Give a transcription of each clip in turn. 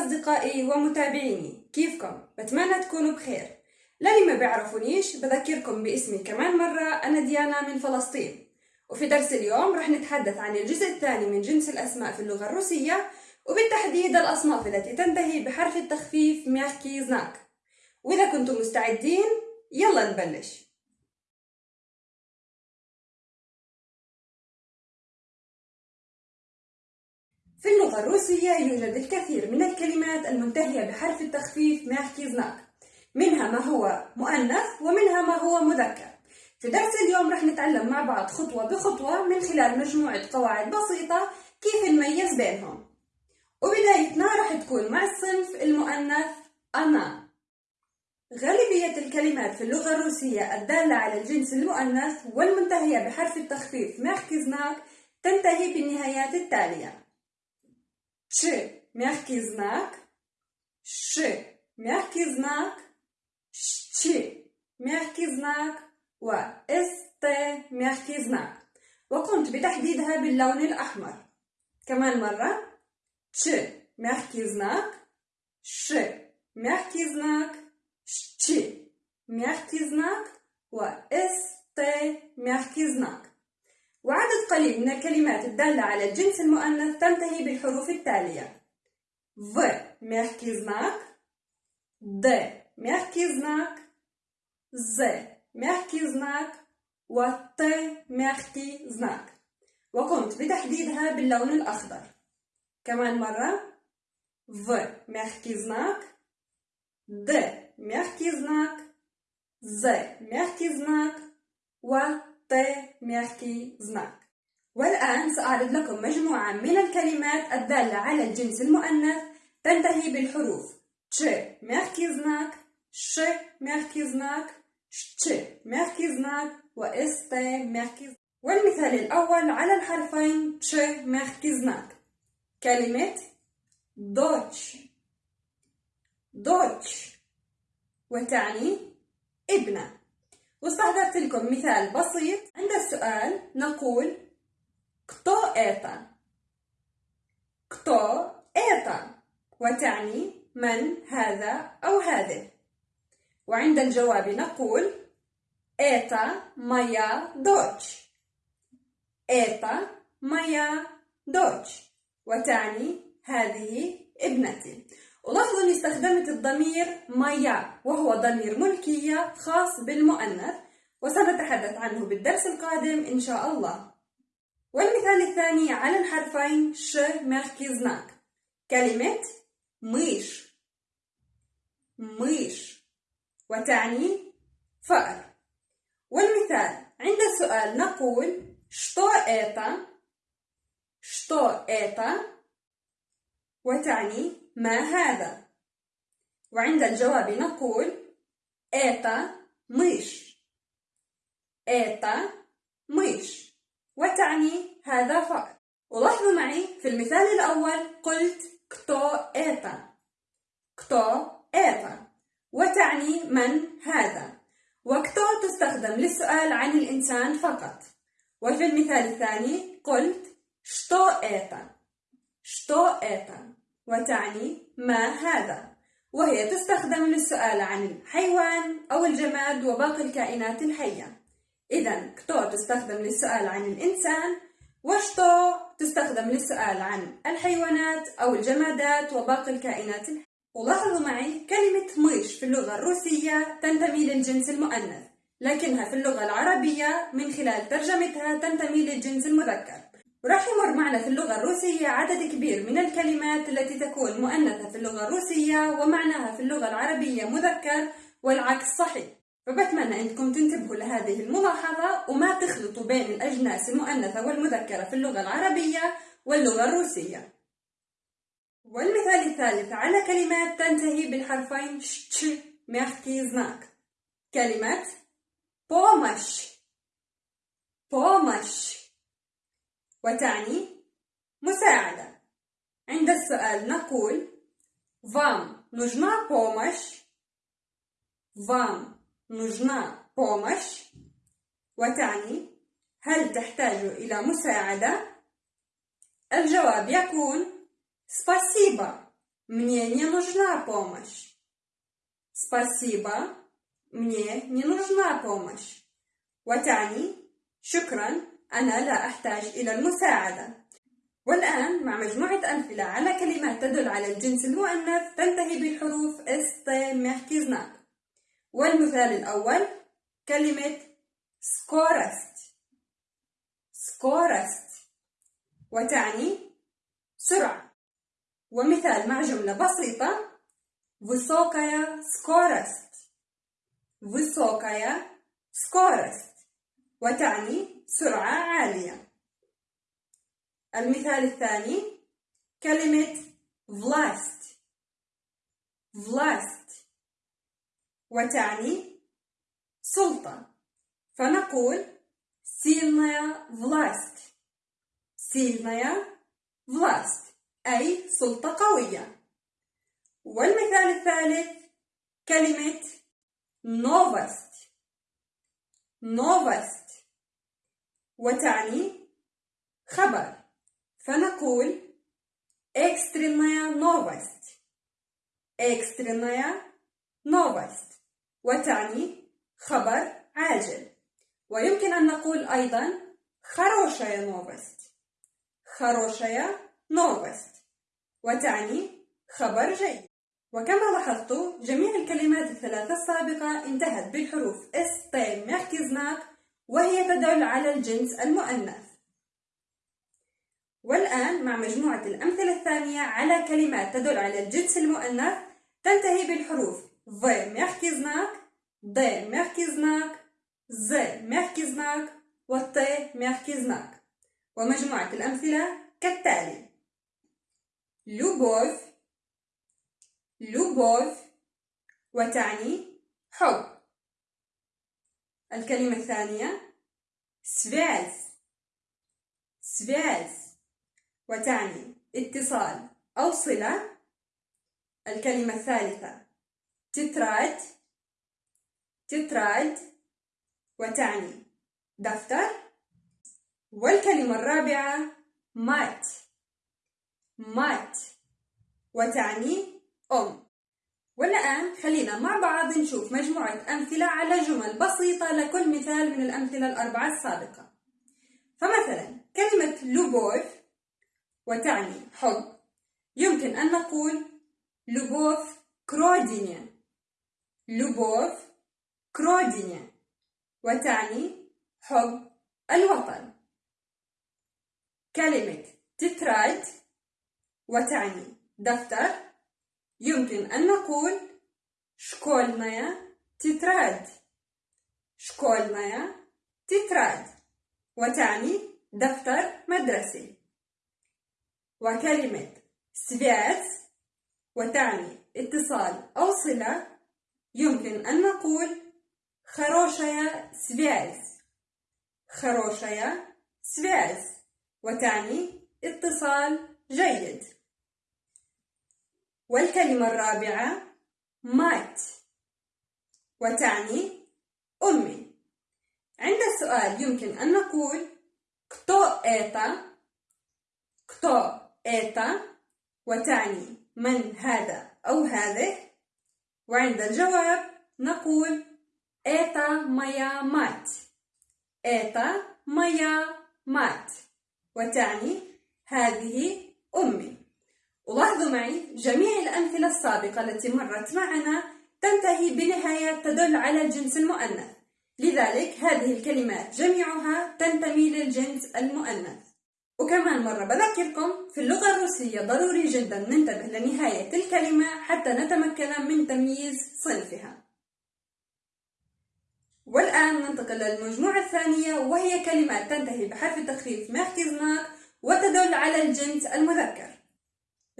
أصدقائي ومتابعيني. كيفكم؟ بتمنى تكونوا بخير. للي ما بيعرفونيش بذكركم باسمي كمان مرة. أنا ديانا من فلسطين. وفي درس اليوم رح نتحدث عن الجزء الثاني من جنس الأسماء في اللغة الروسية وبالتحديد الأصناف التي تنتهي بحرف التخفيف مياخكي زناك. وإذا كنتم مستعدين يلا نبلش. في اللغة الروسية يوجد الكثير من الكلمات المنتهية بحرف التخفيف ميركيزناك منها ما هو مؤنث ومنها ما هو مذكر. في درس اليوم رح نتعلم مع بعض خطوة بخطوة من خلال مجموعة قواعد بسيطة كيف نميز بينهم. وبدايتنا رح تكون مع الصنف المؤنث أنا. غالبية الكلمات في اللغة الروسية الدالة على الجنس المؤنث والمنتهية بحرف التخفيف ميركيزناك تنتهي بالنهايات التالية. Ш. Мягкий знак. Ш. Мягкий знак. Щ. Мягкий знак. وست miękki زناك وقمت بتحديدها باللون الأحمر كمان مرة ش ميحكي زناك ش ميحكي زناك ش ميحكي زناك و إس تي ميحكي زناك وعدد قليل من الكلمات الدالة على الجنس المؤنث تنتهي بالحروف التالية. В – زناك знак Д – زناك знак З – زناك و وت мягкий زناك وقمت بتحديدها باللون الأخضر. كمان مرة. В – мягкий زناك Д – мягкий زناك З – мягкий زناك و ط ميرتي زناك والآن سأعرض لكم مجموعة من الكلمات الدالة على الجنس المؤنث تنتهي بالحروف Ч мягкий знак Ш мягкий знак Щ мягкий знак و СТ знак والمثال الأول على الحرفين Ч мягкий знак كلمة دوتش. دوتش. وتعني ابنة. واستحضرت لكم مثال بسيط عند السؤال. نقول كتو إيتا كتو إيتا وتعني من هذا أو هذه. وعند الجواب نقول إيتا مايا دوتش. إيتا مايا دوتش. وتعني هذه ابنتي. ولاحظوا اني استخدمت الضمير مايا وهو ضمير ملكية خاص بالمؤنث وسنتحدث عنه بالدرس القادم إن شاء الله. والمثال الثاني على الحرفين ش ميركيزناك. كلمة ميش. ميش. وتعني فأر. والمثال عند السؤال نقول شتو إيتا؟ شتو إيتا؟ وتعني ما هذا؟ وعند الجواب نقول إيتا ميش. إيتا ميش. وتعني هذا فقط. ولاحظوا معي في المثال الأول قلت كتو إيتا كتو إيتا وتعني من هذا. وكتو تستخدم للسؤال عن الإنسان فقط. وفي المثال الثاني قلت شتو إيتا شتو إيتا وتعني ما هذا؟ وهي تستخدم للسؤال عن الحيوان أو الجماد وباقي الكائنات الحية. إذا كتو تستخدم للسؤال عن الإنسان وشتو تستخدم للسؤال عن الحيوانات أو الجمادات وباقي الكائنات الحية؟ ولاحظوا معي كلمة ميش في اللغة الروسية تنتمي للجنس المؤنث لكنها في اللغة العربية من خلال ترجمتها تنتمي للجنس المذكر. وراح يمر معنا في اللغة الروسية عدد كبير من الكلمات التي تكون مؤنثة في اللغة الروسية ومعناها في اللغة العربية مذكر والعكس صحيح فبتمنى أنكم تنتبهوا لهذه الملاحظة وما تخلطوا بين الأجناس المؤنثة والمذكرة في اللغة العربية واللغة الروسية والمثال الثالث على كلمات تنتهي بالحرفين ش ميركي знак كلمة помощь помощь وتعني مساعدة عند السؤال نقول Вам нужна помощь? Вам нужна помощь? وتعني هل تحتاج إلى مساعدة؟ الجواب يكون спасибо Мне не нужна помощь. Спасибо. Мне не нужна помощь. وتعني شكرا أنا لا أحتاج إلى المساعدة. والآن مع مجموعة أمثلة على كلمات تدل على الجنس المؤنث تنتهي بالحروف است ميحكيزناك. والمثال الأول كلمة سكورست سكورست وتعني سرعة ومثال مع جملة بسيطة Высокая скорость Высокая скорость وتعني سرعة عالية المثال الثاني كلمة власть власть وتعني سلطة فنقول сильная власть сильная власть أي سلطة قوية والمثال الثالث كلمة новость новость وتعني خبر فنقول экстренная новость экстренная новость وتعني خبر عاجل ويمكن أن نقول أيضا хорошая новость хорошая новость وتعني خبر جيد وكما لاحظتوا جميع الكلمات الثلاثة السابقة انتهت بالحروف اس ت ميركزناك وهي تدل على الجنس المؤنث. والآن مع مجموعة الأمثلة الثانية على كلمات تدل على الجنس المؤنث تنتهي بالحروف V ميركزناك D ميركزناك Z ميركزناك والت ميركزناك ومجموعة الأمثلة كالتالي لوبوف لوبوف وتعني حب. الكلمة الثانية سفاز سفاز وتعني اتصال أو صلة. الكلمة الثالثة تتراد تتراد وتعني دفتر. والكلمة الرابعة مات. مات. وتعني أم. والآن خلينا مع بعض نشوف مجموعة أمثلة على جمل بسيطة لكل مثال من الأمثلة الأربعة السابقة. فمثلا كلمة لوبوف وتعني حب. يمكن أن نقول لوبوف كرودينيا. لوبوف كرودينيا وتعني حب الوطن. كلمة تترايت وتعني دفتر. يمكن أن نقول شكولنايا تتراد. شكولنايا تتراد وتعني دفتر مدرسي. وكلمة سبيات وتعني اتصال أو صلة يمكن أن نقول хорошая связь хорошая связь وتعني اتصال جيد. والكلمة الرابعة мать وتعني أمي. عند السؤال يمكن أن نقول кто это кто это وتعني من هذا أو هذه؟ وعند الجواب نقول إيتا مايا مات. إيتا مايا مات وتعني هذه أمي. ولاحظوا معي جميع الأمثلة السابقة التي مرت معنا تنتهي بنهاية تدل على الجنس المؤنث. لذلك هذه الكلمات جميعها تنتمي للجنس المؤنث. وكمان مرة بذكركم في اللغة الروسية ضروري جدا ننتبه لنهاية الكلمة حتى نتمكن من تمييز صنفها. والآن ننتقل للمجموعة الثانية وهي كلمات تنتهي بحرف التخفيف ماركيزناك وتدل على الجنس المذكر.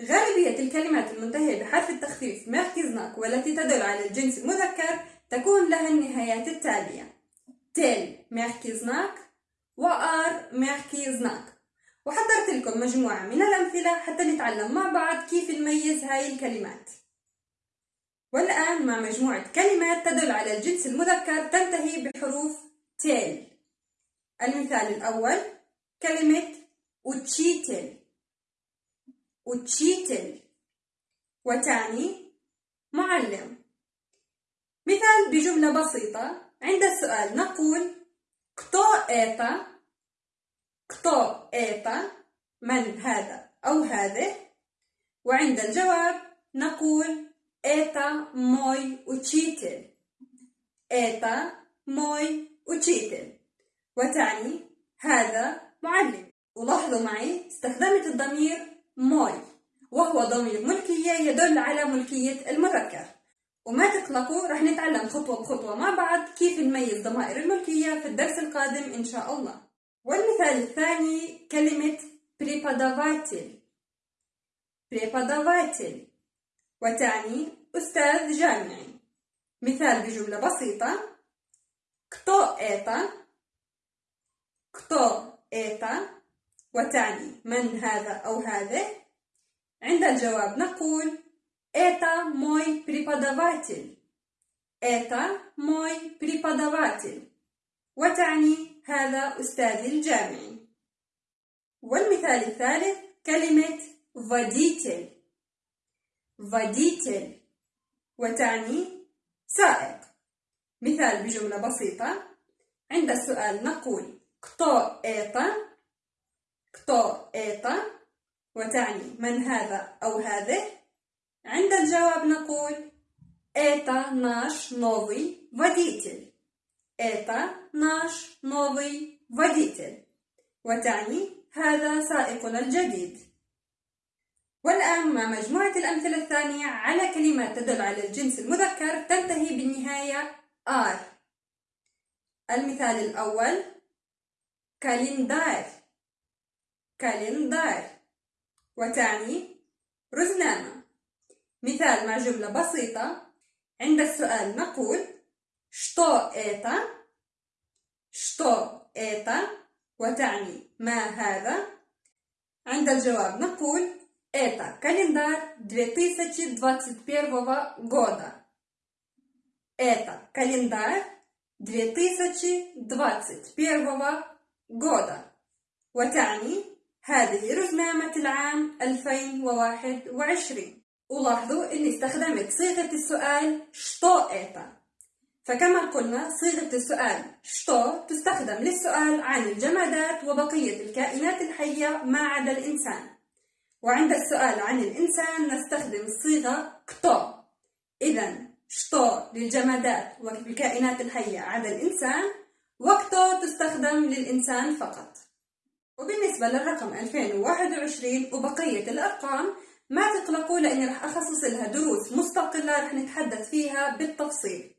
غالبية الكلمات المنتهية بحرف التخفيف ميركزناك والتي تدل على الجنس المذكر تكون لها النهايات التالية. تل ميركزناك وآر ميركزناك وحضرت لكم مجموعة من الأمثلة حتى نتعلم مع بعض كيف نميز هاي الكلمات. والآن مع مجموعة كلمات تدل على الجنس المذكر تنتهي بحروف تيل المثال الأول كلمة وتشيتل وتشيتل وتاني معلم. مثال بجملة بسيطة عند السؤال. نقول كتو إيتا. كتو إيتا. من هذا أو هذه؟ وعند الجواب نقول это мой учитель. это мой учитель. وتعني هذا معلم. ولاحظوا معي استخدمت الضمير موي وهو ضمير ملكية يدل على ملكية المذكر وما تقلقوا رح نتعلم خطوة بخطوة مع بعض كيف نميز ضمائر الملكية في الدرس القادم إن شاء الله والمثال الثاني كلمة преподаватель преподаватель وتعني أستاذ جامعي مثال بجملة بسيطة кто это кто это وتعني من هذا أو هذه عند الجواب نقول это мой преподаватель это мой преподаватель وتعني هذا أستاذي الجامعي والمثال الثالث كلمة водитель водитель وتعني سائق مثال بجملة بسيطة عند السؤال نقول кто это кто это وتعني من هذا أو هذه عند الجواب نقول это наш новый водитель это наш новый водитель وتعني هذا سائقنا الجديد والآن مع مجموعة الأمثلة الثانية على كلمات تدل على الجنس المذكر تنتهي بالنهاية R المثال الأول كالندار كالندار وتعني رزنامة مثال مع جملة بسيطة عند السؤال نقول что это что это وتعني ما هذا عند الجواب نقول это календарь 2021 года это календарь 2021 года وتعني هذه رزمامة العام 2021 ولاحظوا إني استخدمت صيغة السؤال شتو إيتا. فكما قلنا صيغة السؤال شتو تستخدم للسؤال عن الجمادات وبقية الكائنات الحية ما عدا الإنسان. وعند السؤال عن الإنسان نستخدم الصيغة كتو. إذا شتو للجمادات والكائنات الحية عدا الإنسان و кто تستخدم للإنسان فقط. وبالنسبة للرقم 2021 وبقية الأرقام ما تقلقوا لأني راح أخصص لها دروس مستقلة راح نتحدث فيها بالتفصيل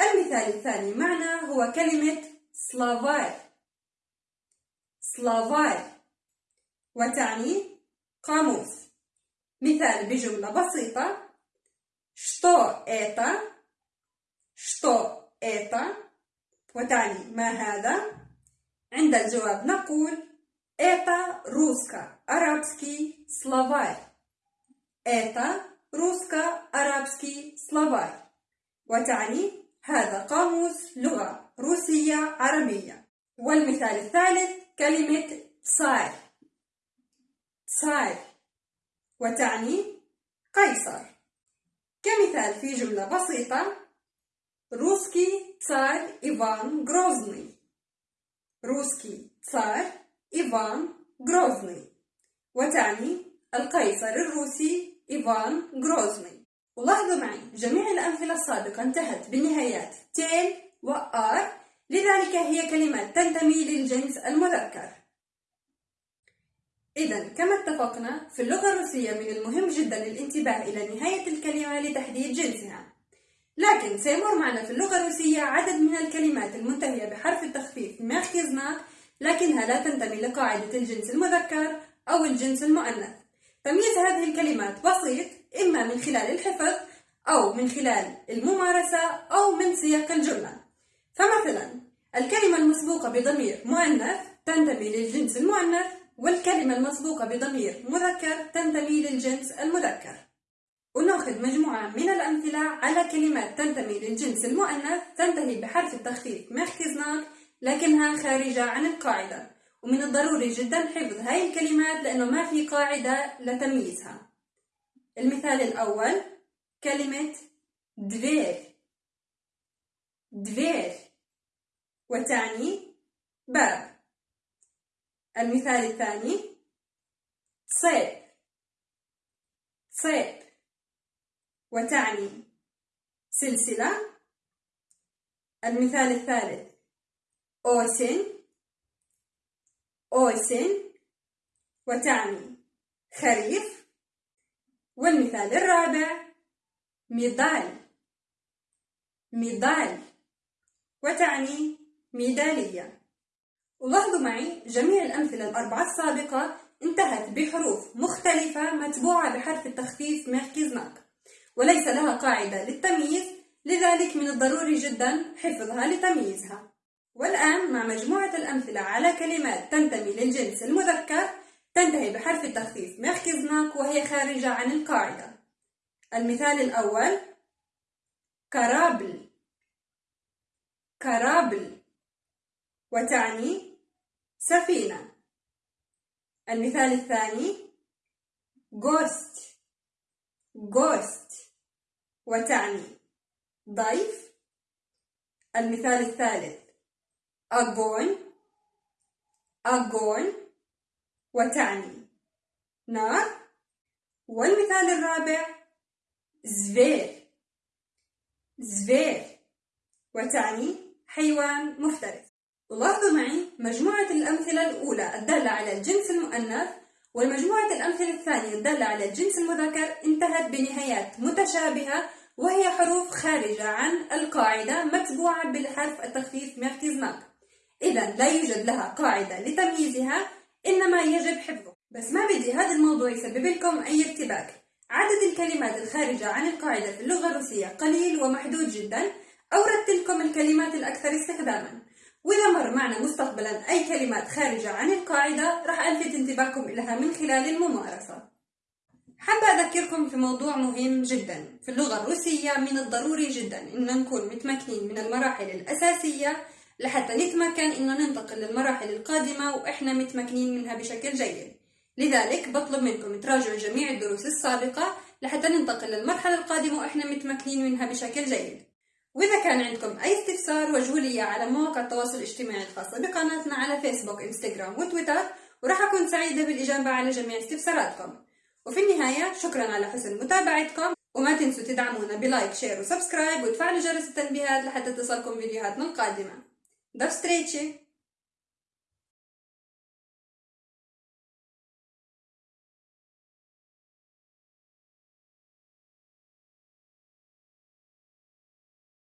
المثال الثاني معنا هو كلمة سلافاي سلافاي وتعني قاموس مثال بجملة بسيطة что это что это وتعني ما هذا عند الجواب نقول это русско-арабский словарь это русско-арабский словарь وتعني هذا قاموس لغة روسية عربية والمثال الثالث كلمة صار صار وتعني قيصر كمثال في جملة بسيطة Русский царь Иван Грозный. Русский царь إيفان غروزني. وتعني القيصر الروسي إيفان غروزني. ولاحظوا معي جميع الأمثلة السابقة انتهت بالنهايات тель و арь لذلك هي كلمات تنتمي للجنس المذكر. إذا كما اتفقنا في اللغة الروسية من المهم جدا الانتباه إلى نهاية الكلمة لتحديد جنسها. لكن سيمر معنا في اللغة الروسية عدد من الكلمات المنتهية بحرف التخفيف مركزنا لكنها لا تنتمي لقاعدة الجنس المذكر أو الجنس المؤنث. تمييز هذه الكلمات بسيط إما من خلال الحفظ أو من خلال الممارسة أو من سياق الجملة. فمثلا الكلمة المسبوقة بضمير مؤنث تنتمي للجنس المؤنث والكلمة المسبوقة بضمير مذكر تنتمي للجنس المذكر. ونأخذ مجموعة من الأمثلة على كلمات تنتمي للجنس المؤنث تنتهي بحرف التخفيف ميركزناك لكنها خارجة عن القاعدة. ومن الضروري جدا حفظ هاي الكلمات لأنه ما في قاعدة لتمييزها. المثال الأول كلمة دفير. دفير. وتعني باب. المثال الثاني صيب. صيب. وتعني سلسلة. المثال الثالث أوسن أوسن وتعني خريف والمثال الرابع ميدال. ميدال وتعني ميدالية. ولاحظوا معي جميع الأمثلة الأربعة السابقة انتهت بحروف مختلفة متبوعة بحرف التخفيف ميركيزناك وليس لها قاعدة للتمييز لذلك من الضروري جدا حفظها لتمييزها. والآن مع مجموعة الأمثلة على كلمات تنتمي للجنس المذكر تنتهي بحرف التخفيف мягкий знак وهي خارجة عن القاعدة. المثال الأول корабль. корабль. وتعني سفينة. المثال الثاني гость. гость. وتعني ضيف. المثال الثالث أجون أجون وتعني. نار. والمثال الرابع زفير زفير وتعني حيوان مفترس. ولاحظوا معي مجموعة الأمثلة الأولى الدالة على الجنس المؤنث والمجموعة الأمثلة الثانية الدالة على الجنس المذكر انتهت بنهايات متشابهة وهي حروف خارجة عن القاعدة متبوعة بالحرف التخفيف ميرتيزناك إذا لا يوجد لها قاعدة لتمييزها إنما يجب حفظه. بس ما بدي هذا الموضوع يسبب لكم أي ارتباك. عدد الكلمات الخارجة عن القاعدة في اللغة الروسية قليل ومحدود جدا. أوردت لكم الكلمات الأكثر استخداما. وإذا مر معنا مستقبلا أي كلمات خارجة عن القاعدة راح ألفت انتباهكم لها من خلال الممارسة. حابة أذكركم في موضوع مهم جدا. في اللغة الروسية من الضروري جدا إن نكون متمكنين من المراحل الأساسية لحتى نتمكن إنه ننتقل للمراحل القادمة وإحنا متمكنين منها بشكل جيد. لذلك بطلب منكم تراجعوا جميع الدروس السابقة لحتى ننتقل للمرحلة القادمة وإحنا متمكنين منها بشكل جيد. وإذا كان عندكم أي استفسار وجهوا لي على مواقع التواصل الاجتماعي الخاصة بقناتنا على فيسبوك إنستغرام وتويتر وراح أكون سعيدة بالإجابة على جميع استفساراتكم. وفي النهاية شكرا على حسن متابعتكم وما تنسوا تدعمونا ب like share و subscribe وتفعلوا جرس التنبيهات لحتى تصلكم فيديوهاتنا القادمة. До встречи!